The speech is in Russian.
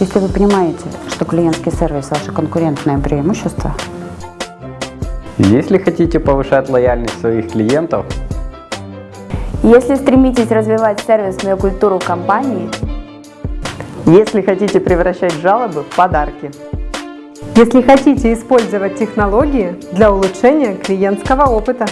Если вы понимаете, что клиентский сервис – ваше конкурентное преимущество, Если хотите повышать лояльность своих клиентов, Если стремитесь развивать сервисную культуру компании, Если хотите превращать жалобы в подарки. Если хотите использовать технологии для улучшения клиентского опыта.